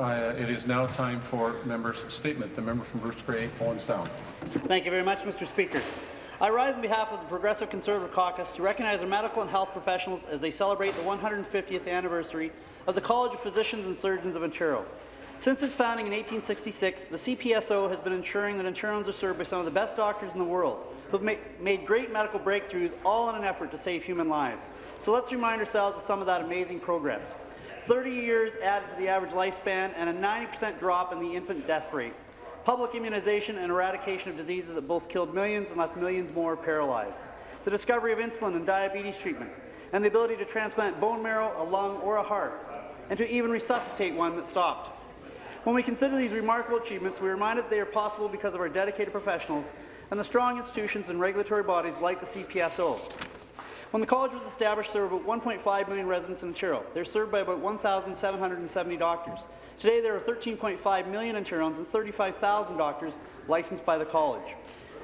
Uh, it is now time for members' statement. The member from Bruce Grey, Owen Sound. Thank you very much, Mr. Speaker. I rise on behalf of the Progressive Conservative Caucus to recognize our medical and health professionals as they celebrate the 150th anniversary of the College of Physicians and Surgeons of Ontario. Since its founding in 1866, the CPSO has been ensuring that Ontarians are served by some of the best doctors in the world, who have made great medical breakthroughs, all in an effort to save human lives. So let's remind ourselves of some of that amazing progress. 30 years added to the average lifespan and a 90% drop in the infant death rate. Public immunization and eradication of diseases that both killed millions and left millions more paralyzed. The discovery of insulin and diabetes treatment, and the ability to transplant bone marrow, a lung, or a heart, and to even resuscitate one that stopped. When we consider these remarkable achievements, we are reminded that they are possible because of our dedicated professionals and the strong institutions and regulatory bodies like the CPSO. When the college was established, there were about 1.5 million residents in Ontario. They're served by about 1,770 doctors. Today, there are 13.5 million Ontarians and 35,000 doctors licensed by the college.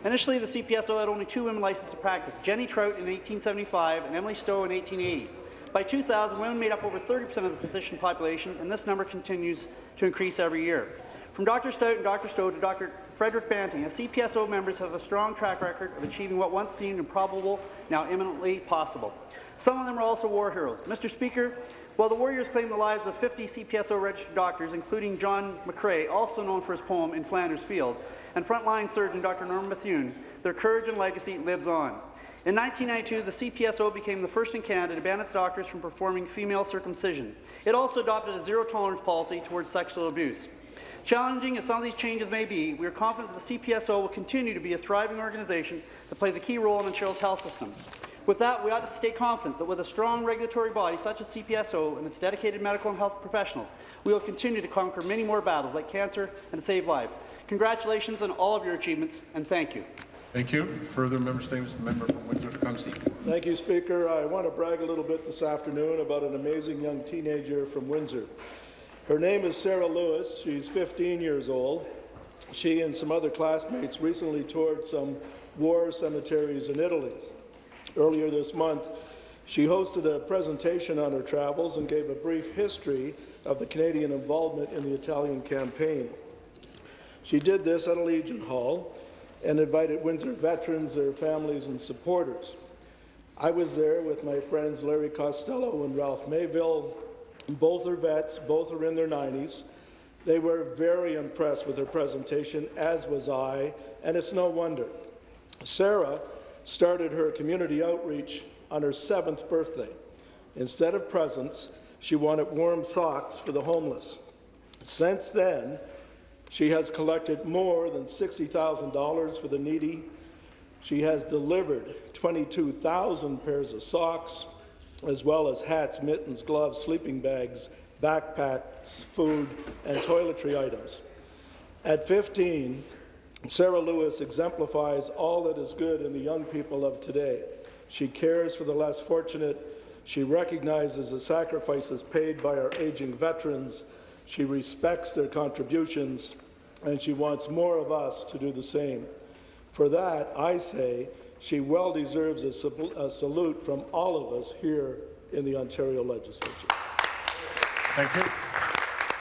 Initially, the CPSO had only two women licensed to practice, Jenny Trout in 1875 and Emily Stowe in 1880. By 2000, women made up over 30% of the physician population, and this number continues to increase every year. From Dr. Stout and Dr. Stowe to Dr. Frederick Banting, as CPSO members have a strong track record of achieving what once seemed improbable, now imminently possible. Some of them are also war heroes. Mr. Speaker, while the Warriors claim the lives of 50 CPSO registered doctors, including John McCrae, also known for his poem In Flanders Fields, and frontline surgeon Dr. Norman Bethune, their courage and legacy lives on. In 1992, the CPSO became the first in Canada to ban its doctors from performing female circumcision. It also adopted a zero-tolerance policy towards sexual abuse. Challenging as some of these changes may be, we are confident that the CPSO will continue to be a thriving organization that plays a key role in Ontario's health system. With that, we ought to stay confident that with a strong regulatory body such as CPSO and its dedicated medical and health professionals, we will continue to conquer many more battles like cancer and to save lives. Congratulations on all of your achievements, and thank you. Thank you. Further member statements, the member from Windsor-Tecumseh. Thank you, Speaker. I want to brag a little bit this afternoon about an amazing young teenager from Windsor. Her name is Sarah Lewis. She's 15 years old. She and some other classmates recently toured some war cemeteries in Italy. Earlier this month, she hosted a presentation on her travels and gave a brief history of the Canadian involvement in the Italian campaign. She did this at a Legion Hall and invited Windsor veterans, their families, and supporters. I was there with my friends Larry Costello and Ralph Mayville, both are vets, both are in their 90s. They were very impressed with her presentation, as was I, and it's no wonder. Sarah started her community outreach on her seventh birthday. Instead of presents, she wanted warm socks for the homeless. Since then, she has collected more than $60,000 for the needy. She has delivered 22,000 pairs of socks, as well as hats, mittens, gloves, sleeping bags, backpacks, food, and toiletry items. At 15, Sarah Lewis exemplifies all that is good in the young people of today. She cares for the less fortunate. She recognizes the sacrifices paid by our aging veterans. She respects their contributions, and she wants more of us to do the same. For that, I say, she well deserves a, a, salute from all of us here in the Ontario Legislature. Thank you.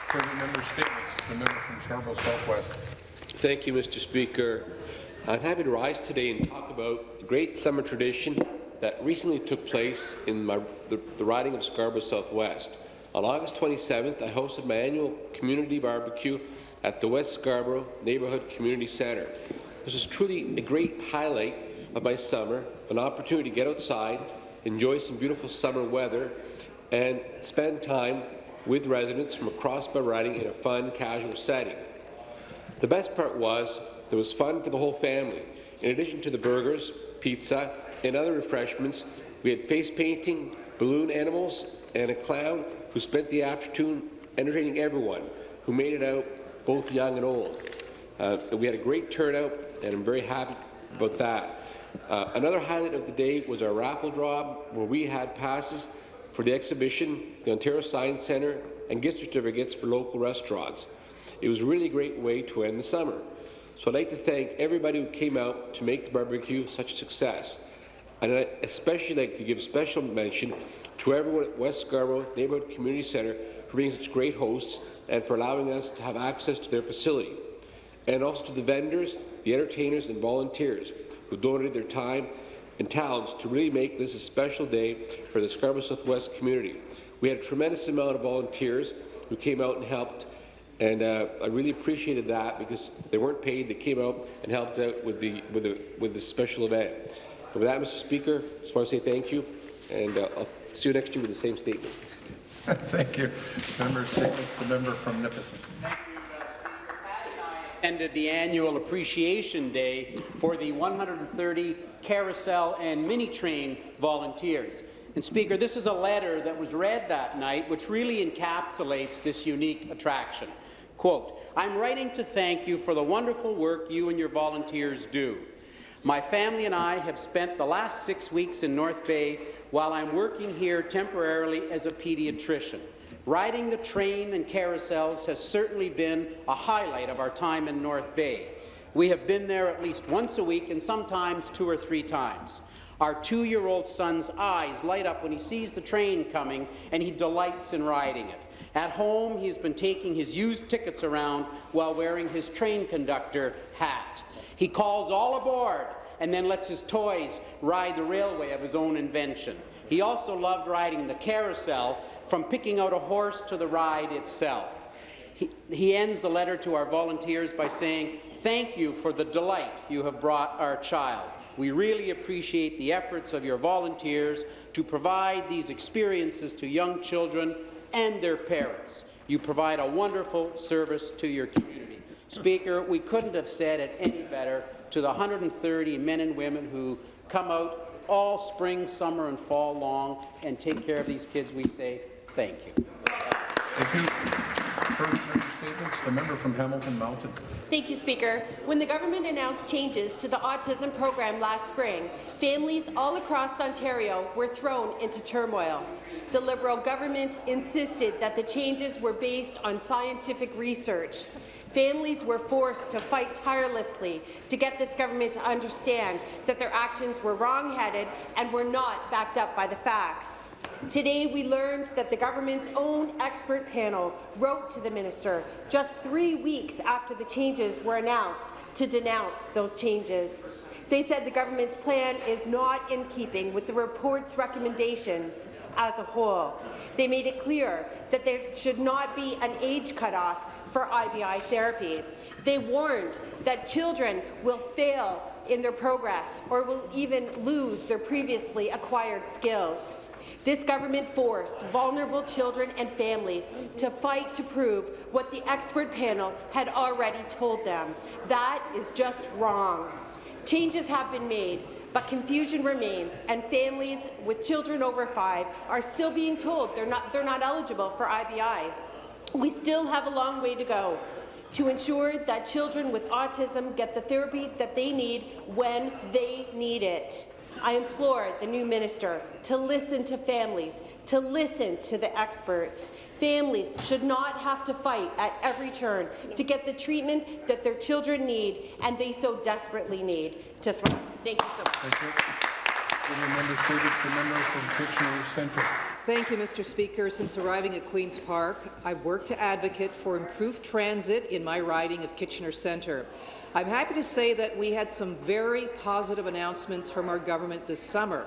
Further member statements. The member from Scarborough Southwest. Thank you, Mr. Speaker. I'm happy to rise today and talk about the great summer tradition that recently took place in my, the, the riding of Scarborough Southwest. On August 27th, I hosted my annual community barbecue at the West Scarborough Neighbourhood Community Centre. This was truly a great highlight of my summer, an opportunity to get outside, enjoy some beautiful summer weather, and spend time with residents from across riding in a fun, casual setting. The best part was there was fun for the whole family. In addition to the burgers, pizza, and other refreshments, we had face painting, balloon animals, and a clown who spent the afternoon entertaining everyone, who made it out, both young and old. Uh, we had a great turnout, and I'm very happy about that. Uh, another highlight of the day was our raffle draw, where we had passes for the exhibition, the Ontario Science Centre, and gift certificates for local restaurants. It was a really great way to end the summer. So I'd like to thank everybody who came out to make the barbecue such a success. And I'd especially like to give special mention to everyone at West Scarborough Neighbourhood Community Centre for being such great hosts and for allowing us to have access to their facility, and also to the vendors, the entertainers and volunteers who donated their time and talents to really make this a special day for the Scarborough Southwest community. We had a tremendous amount of volunteers who came out and helped, and uh, I really appreciated that because they weren't paid. They came out and helped out with the with the with this special event. And with that, Mr. Speaker, I just want to say thank you, and uh, I'll see you next year with the same statement. Thank you. Member statements, the member from Nipissing. Attended the annual Appreciation Day for the 130 carousel and mini train volunteers. And Speaker, this is a letter that was read that night which really encapsulates this unique attraction. Quote, I'm writing to thank you for the wonderful work you and your volunteers do. My family and I have spent the last six weeks in North Bay while I'm working here temporarily as a pediatrician. Riding the train and carousels has certainly been a highlight of our time in North Bay. We have been there at least once a week and sometimes two or three times. Our two-year-old son's eyes light up when he sees the train coming and he delights in riding it. At home, he's been taking his used tickets around while wearing his train conductor hat. He calls all aboard and then lets his toys ride the railway of his own invention. He also loved riding the carousel, from picking out a horse to the ride itself. He, he ends the letter to our volunteers by saying, Thank you for the delight you have brought our child. We really appreciate the efforts of your volunteers to provide these experiences to young children and their parents. You provide a wonderful service to your community. Speaker, we couldn't have said it any better to the 130 men and women who come out all spring, summer, and fall long and take care of these kids. We say thank you. Thank you. Further member statements, the member from Hamilton Mountain. Thank you, Speaker. When the government announced changes to the autism program last spring, families all across Ontario were thrown into turmoil. The Liberal government insisted that the changes were based on scientific research. Families were forced to fight tirelessly to get this government to understand that their actions were wrong-headed and were not backed up by the facts. Today, we learned that the government's own expert panel wrote to the minister just three weeks after the changes were announced to denounce those changes. They said the government's plan is not in keeping with the report's recommendations as a whole. They made it clear that there should not be an age cutoff for IBI therapy. They warned that children will fail in their progress or will even lose their previously acquired skills. This government forced vulnerable children and families to fight to prove what the expert panel had already told them. That is just wrong. Changes have been made, but confusion remains, and families with children over five are still being told they're not, they're not eligible for IBI. We still have a long way to go to ensure that children with autism get the therapy that they need when they need it. I implore the new minister to listen to families, to listen to the experts. Families should not have to fight at every turn to get the treatment that their children need and they so desperately need to thrive. Thank you so much. Thank you. Thank you, Mr. Speaker. Since arriving at Queen's Park, I've worked to advocate for improved transit in my riding of Kitchener Centre. I'm happy to say that we had some very positive announcements from our government this summer.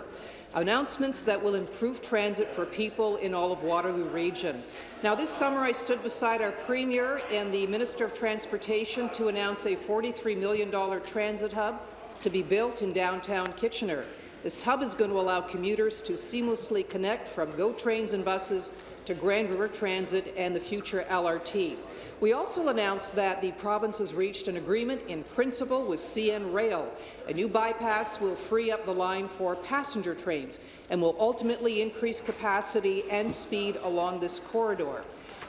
Announcements that will improve transit for people in all of Waterloo Region. Now, this summer I stood beside our Premier and the Minister of Transportation to announce a $43 million transit hub to be built in downtown Kitchener. This hub is going to allow commuters to seamlessly connect from GO trains and buses to Grand River Transit and the future LRT. We also announced that the province has reached an agreement in principle with CN Rail. A new bypass will free up the line for passenger trains and will ultimately increase capacity and speed along this corridor.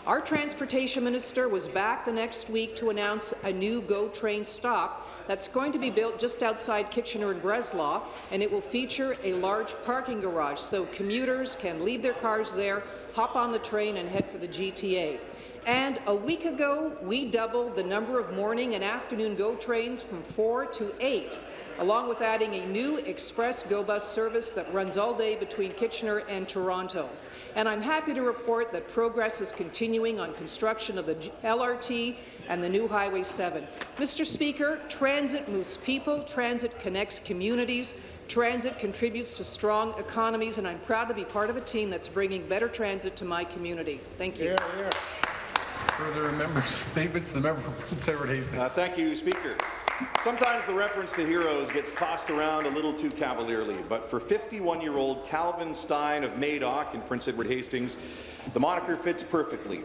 Our transportation minister was back the next week to announce a new GO train stop that's going to be built just outside Kitchener and Breslau, and it will feature a large parking garage so commuters can leave their cars there, hop on the train and head for the GTA. And a week ago, we doubled the number of morning and afternoon GO trains from four to eight, along with adding a new express GO bus service that runs all day between Kitchener and Toronto. And I'm happy to report that progress is continuing on construction of the LRT and the new Highway 7. Mr. Speaker, transit moves people, transit connects communities, transit contributes to strong economies, and I'm proud to be part of a team that's bringing better transit to my community. Thank you. Further member statements, the member from Prince Edward Hastings. Uh, thank you, Speaker. Sometimes the reference to heroes gets tossed around a little too cavalierly, but for 51-year-old Calvin Stein of Madoc in Prince Edward Hastings, the moniker fits perfectly.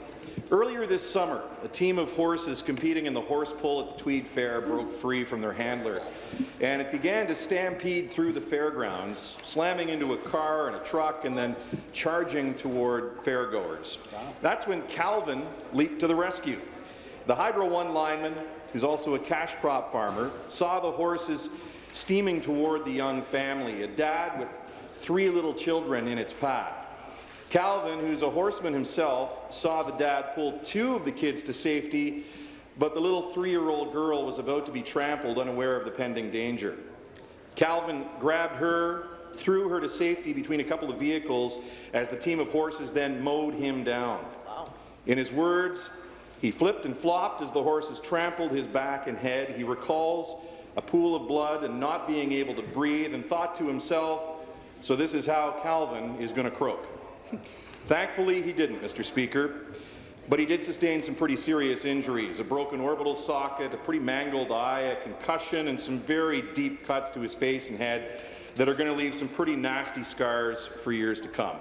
Earlier this summer, a team of horses competing in the horse pull at the Tweed Fair broke free from their handler, and it began to stampede through the fairgrounds, slamming into a car and a truck and then charging toward fairgoers. That's when Calvin leaped to the rescue. The Hydro One lineman, who's also a cash crop farmer, saw the horses steaming toward the young family, a dad with three little children in its path. Calvin, who's a horseman himself, saw the dad pull two of the kids to safety, but the little three-year-old girl was about to be trampled, unaware of the pending danger. Calvin grabbed her, threw her to safety between a couple of vehicles as the team of horses then mowed him down. In his words, he flipped and flopped as the horses trampled his back and head. He recalls a pool of blood and not being able to breathe and thought to himself, so this is how Calvin is going to croak. Thankfully, he didn't, Mr. Speaker, but he did sustain some pretty serious injuries, a broken orbital socket, a pretty mangled eye, a concussion, and some very deep cuts to his face and head that are going to leave some pretty nasty scars for years to come.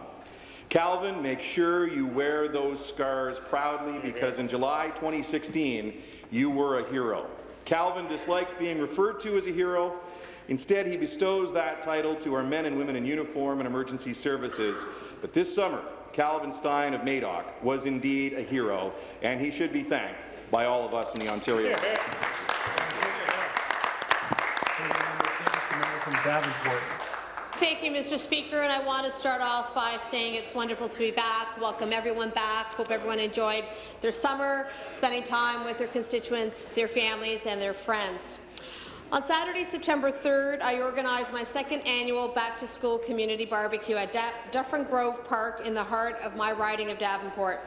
Calvin, make sure you wear those scars proudly because in July 2016, you were a hero. Calvin dislikes being referred to as a hero. Instead, he bestows that title to our men and women in uniform and emergency services. But this summer, Calvin Stein of Madoc was indeed a hero, and he should be thanked by all of us in the Ontario. Further member statements, the member from Davenport. Thank you, Mr. Speaker, and I want to start off by saying it's wonderful to be back. Welcome everyone back. Hope everyone enjoyed their summer, spending time with their constituents, their families, and their friends. On Saturday, September 3rd, I organized my second annual Back to School Community Barbecue at Dufferin Grove Park in the heart of my riding of Davenport.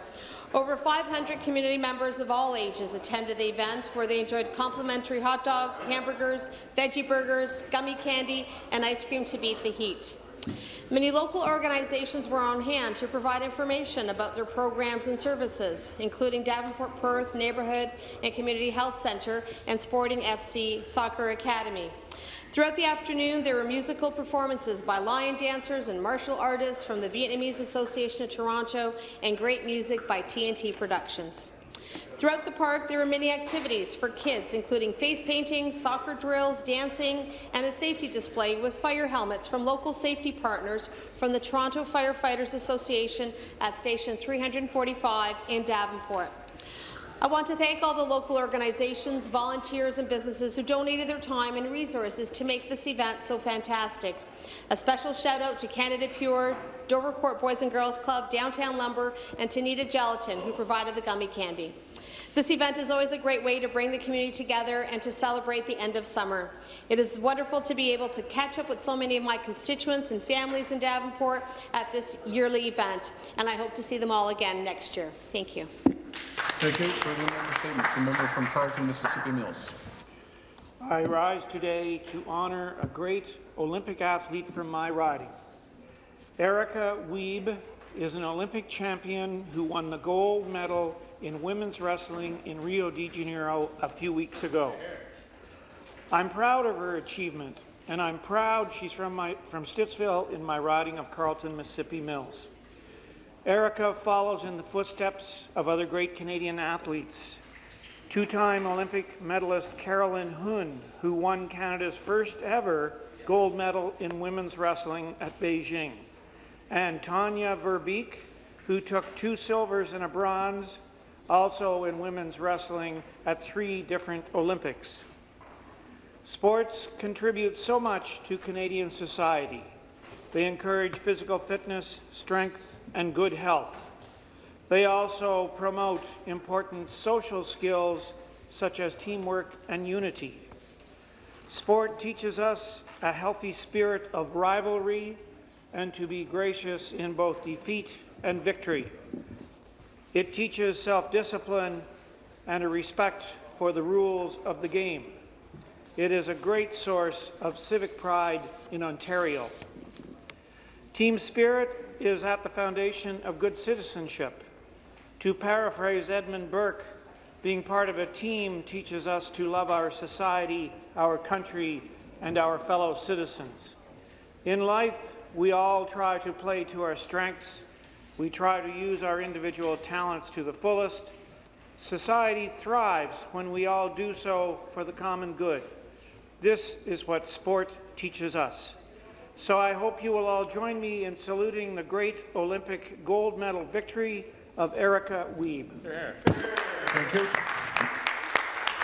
Over 500 community members of all ages attended the event, where they enjoyed complimentary hot dogs, hamburgers, veggie burgers, gummy candy, and ice cream to beat the heat. Many local organizations were on hand to provide information about their programs and services, including Davenport Perth Neighbourhood and Community Health Centre and Sporting FC Soccer Academy. Throughout the afternoon, there were musical performances by lion dancers and martial artists from the Vietnamese Association of Toronto and great music by TNT Productions. Throughout the park, there were many activities for kids, including face painting, soccer drills, dancing, and a safety display with fire helmets from local safety partners from the Toronto Firefighters Association at Station 345 in Davenport. I want to thank all the local organizations, volunteers and businesses who donated their time and resources to make this event so fantastic. A special shout out to Canada Pure, Dovercourt Boys and Girls Club, Downtown Lumber and Tanita Gelatin who provided the gummy candy. This event is always a great way to bring the community together and to celebrate the end of summer. It is wonderful to be able to catch up with so many of my constituents and families in Davenport at this yearly event, and I hope to see them all again next year. Thank you. Thank you. Further member statements, the member from Carleton, Mississippi Mills. I rise today to honour a great Olympic athlete from my riding. Erica Wiebe is an Olympic champion who won the gold medal in women's wrestling in Rio de Janeiro a few weeks ago. I'm proud of her achievement, and I'm proud she's from, my, from Stittsville in my riding of Carleton, Mississippi Mills. Erica follows in the footsteps of other great Canadian athletes. Two-time Olympic medalist Carol Huynh, who won Canada's first ever gold medal in women's wrestling at Beijing, and Tonya Verbeek, who took two silvers and a bronze, also in women's wrestling at three different Olympics. Sports contribute so much to Canadian society. They encourage physical fitness, strength, and good health. They also promote important social skills such as teamwork and unity. Sport teaches us a healthy spirit of rivalry and to be gracious in both defeat and victory. It teaches self-discipline and a respect for the rules of the game. It is a great source of civic pride in Ontario. Team spirit is at the foundation of good citizenship. To paraphrase Edmund Burke, being part of a team teaches us to love our society, our country, and our fellow citizens. In life, we all try to play to our strengths. We try to use our individual talents to the fullest. Society thrives when we all do so for the common good. This is what sport teaches us. So I hope you will all join me in saluting the great Olympic gold medal victory of Erica Wiebe. Thank you.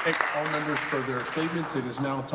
Thank all members for their statements. It is now time